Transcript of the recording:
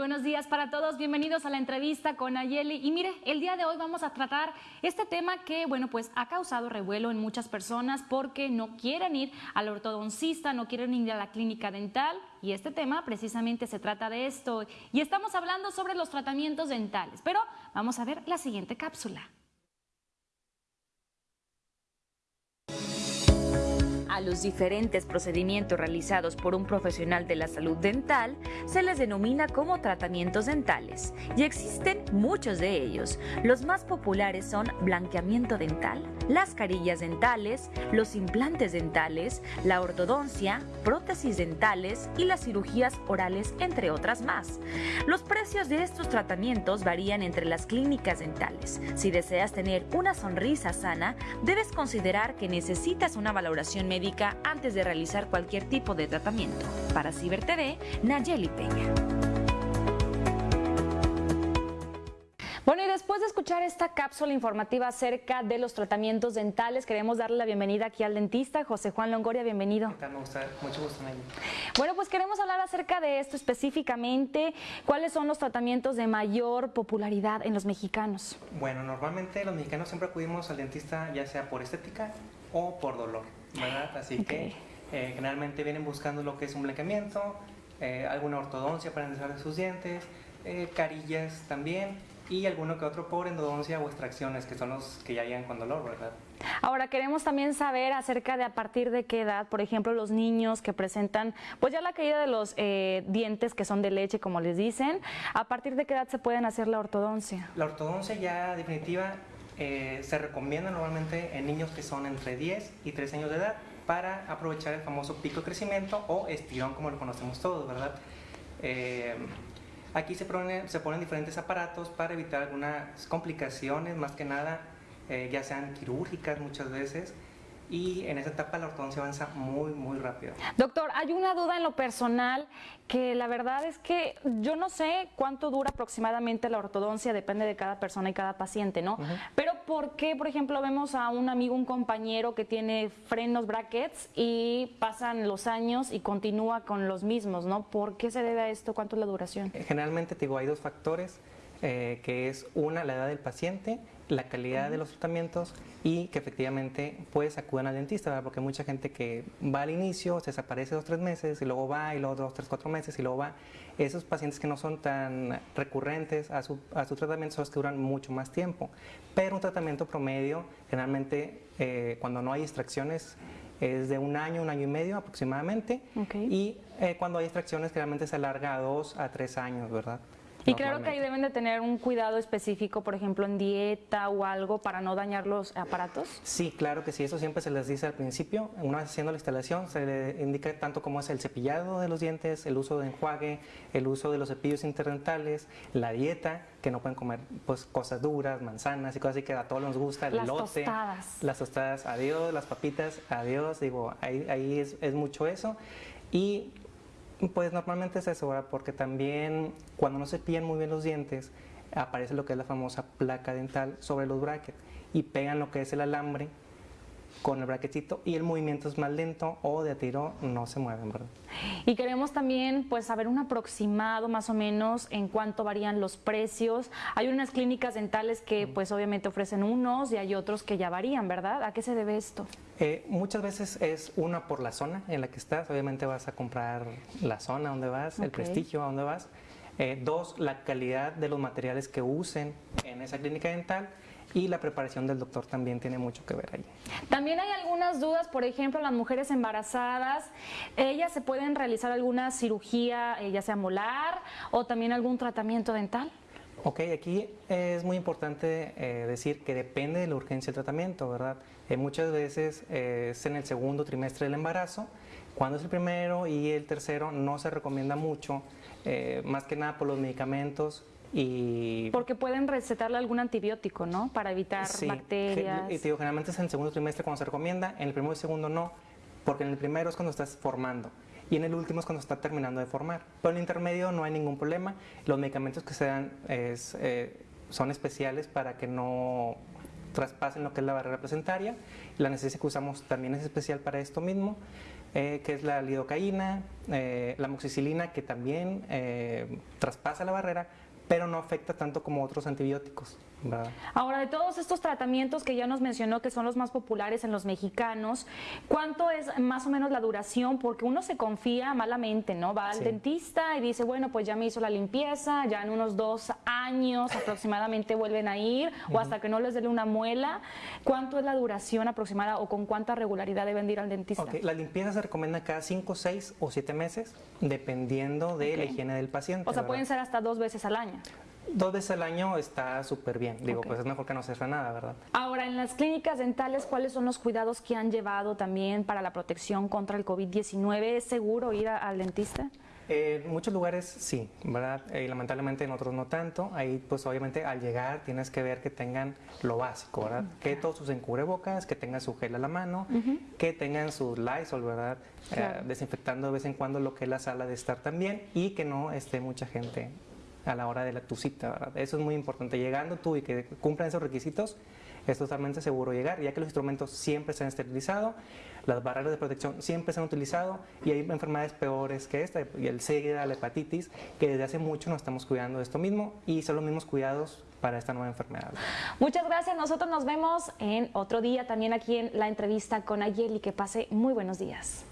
buenos días para todos, bienvenidos a la entrevista con Ayeli. Y mire, el día de hoy vamos a tratar este tema que, bueno, pues ha causado revuelo en muchas personas porque no quieren ir al ortodoncista, no quieren ir a la clínica dental. Y este tema precisamente se trata de esto. Y estamos hablando sobre los tratamientos dentales. Pero vamos a ver la siguiente cápsula. A los diferentes procedimientos realizados por un profesional de la salud dental se les denomina como tratamientos dentales y existen muchos de ellos. Los más populares son blanqueamiento dental, las carillas dentales, los implantes dentales, la ortodoncia, prótesis dentales y las cirugías orales, entre otras más. Los precios de estos tratamientos varían entre las clínicas dentales. Si deseas tener una sonrisa sana, debes considerar que necesitas una valoración médica antes de realizar cualquier tipo de tratamiento. Para Ciber TV, Nayeli Peña. Bueno, y después de escuchar esta cápsula informativa acerca de los tratamientos dentales, queremos darle la bienvenida aquí al dentista José Juan Longoria. Bienvenido. Me gusta, mucho gusto, Nayeli. Bueno, pues queremos hablar acerca de esto específicamente. ¿Cuáles son los tratamientos de mayor popularidad en los mexicanos? Bueno, normalmente los mexicanos siempre acudimos al dentista ya sea por estética o por dolor. ¿verdad? Así que eh, generalmente vienen buscando lo que es un blanqueamiento, eh, alguna ortodoncia para enderezar sus dientes, eh, carillas también y alguno que otro por endodoncia o extracciones, que son los que ya llegan con dolor, ¿verdad? Ahora queremos también saber acerca de a partir de qué edad, por ejemplo, los niños que presentan pues ya la caída de los dientes que son de leche, como les dicen, a partir de qué edad se pueden hacer la ortodoncia. La ortodoncia ya definitiva eh, se recomienda normalmente en niños que son entre 10 y 13 años de edad para aprovechar el famoso pico de crecimiento o estirón como lo conocemos todos, ¿verdad? Eh, aquí se, se ponen diferentes aparatos para evitar algunas complicaciones, más que nada, eh, ya sean quirúrgicas muchas veces, y en esa etapa la ortodoncia avanza muy, muy rápido. Doctor, hay una duda en lo personal que la verdad es que yo no sé cuánto dura aproximadamente la ortodoncia, depende de cada persona y cada paciente, ¿no? Pero ¿por qué, por ejemplo, vemos a un amigo, un compañero que tiene frenos brackets y pasan los años y continúa con los mismos, ¿no? ¿Por qué se debe a esto? ¿Cuánto es la duración? Generalmente, digo, hay dos factores, eh, que es una, la edad del paciente la calidad de los tratamientos y que efectivamente pues acudan al dentista, porque hay mucha gente que va al inicio, se desaparece dos, tres meses y luego va y luego dos, tres, cuatro meses y luego va. Esos pacientes que no son tan recurrentes a su, a su tratamiento son los que duran mucho más tiempo. Pero un tratamiento promedio, generalmente eh, cuando no hay extracciones, es de un año, un año y medio aproximadamente. Y eh, cuando hay extracciones, generalmente se alarga a dos a tres años, ¿verdad? Y claro que ahí deben de tener un cuidado específico, por ejemplo, en dieta o algo para no dañar los aparatos. Sí, claro que sí, eso siempre se les dice al principio. Una vez haciendo la instalación se le indica tanto como es el cepillado de los dientes, el uso de enjuague, el uso de los cepillos interdentales, la dieta, que no pueden comer pues cosas duras, manzanas y cosas así que a todos nos gusta, el las Tostadas. Las tostadas, adiós, las papitas, adiós, digo, ahí, ahí es, es mucho eso. Y pues normalmente es eso, porque también cuando no se pillan muy bien los dientes, aparece lo que es la famosa placa dental sobre los brackets y pegan lo que es el alambre con el bracketito y el movimiento es más lento o de tiro no se mueven, ¿verdad? Y queremos también pues saber un aproximado más o menos en cuánto varían los precios. Hay unas clínicas dentales que pues obviamente ofrecen unos y hay otros que ya varían, ¿verdad? ¿A qué se debe esto? Eh, muchas veces es una por la zona en la que estás, obviamente vas a comprar la zona donde vas, el prestigio a donde vas. Eh, dos, la calidad de los materiales que usen en esa clínica dental y la preparación del doctor también tiene mucho que ver ahí. También hay algunas dudas, por ejemplo, las mujeres embarazadas, ¿ellas se pueden realizar alguna cirugía, eh, ya sea molar o también algún tratamiento dental? Ok, aquí es muy importante eh, decir que depende de la urgencia del tratamiento, ¿verdad? Eh, muchas veces es en el segundo trimestre del embarazo, cuando es el primero y el tercero no se recomienda mucho, más que nada por los medicamentos y Porque pueden recetarle algún antibiótico, ¿no? Para evitar bacterias. Y digo, generalmente es en el segundo trimestre cuando se recomienda, en el primero y segundo no, porque en el primero es cuando estás formando y en el último es cuando está terminando de formar. Pero en el intermedio no hay ningún problema. Los medicamentos que se dan es, eh, son especiales para que no traspasen lo que es la barrera placentaria. La anestesia que usamos también es especial para esto mismo. eh, que es la lidocaína, eh, la moxicilina, que también traspasa la barrera, pero no afecta tanto como otros antibióticos. Ahora, de todos estos tratamientos que ya nos mencionó que son los más populares en los mexicanos, ¿cuánto es más o menos la duración? Porque uno se confía malamente, ¿no? Va al dentista y dice, bueno, pues ya me hizo la limpieza, ya en unos dos años aproximadamente vuelven a ir, o hasta que no les dé una muela. ¿Cuánto es la duración aproximada o con cuánta regularidad deben ir al dentista? La limpieza se recomienda cada cinco, seis o siete meses, dependiendo de la higiene del paciente. O sea, pueden ser hasta dos veces al año. Dos veces al año está súper bien. Digo, pues es mejor que no se haga nada, ¿verdad? Ahora, en las clínicas dentales, ¿cuáles son los cuidados que han llevado también para la protección contra el COVID-19? ¿Es seguro ir al dentista? en muchos lugares sí, ¿verdad? Y lamentablemente en otros no tanto. Ahí, pues obviamente al llegar tienes que ver que tengan lo básico, ¿verdad? Que todos usen cubrebocas, que tengan su gel a la mano, que tengan su Lysol, ¿verdad? Eh, desinfectando de vez en cuando lo que es la sala de estar también y que no esté mucha gente a la hora de la, tu cita, ¿verdad? Eso es muy importante. Llegando tú y que cumplan esos requisitos, es totalmente seguro llegar, ya que los instrumentos siempre se han esterilizado, las barreras de protección siempre se han utilizado y hay enfermedades peores que esta, y el SIDA, la hepatitis, que desde hace mucho nos estamos cuidando de esto mismo y son los mismos cuidados para esta nueva enfermedad. Muchas gracias, nosotros nos vemos en otro día también aquí en la entrevista con Ayel y que pase muy buenos días.